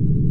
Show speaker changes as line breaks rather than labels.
you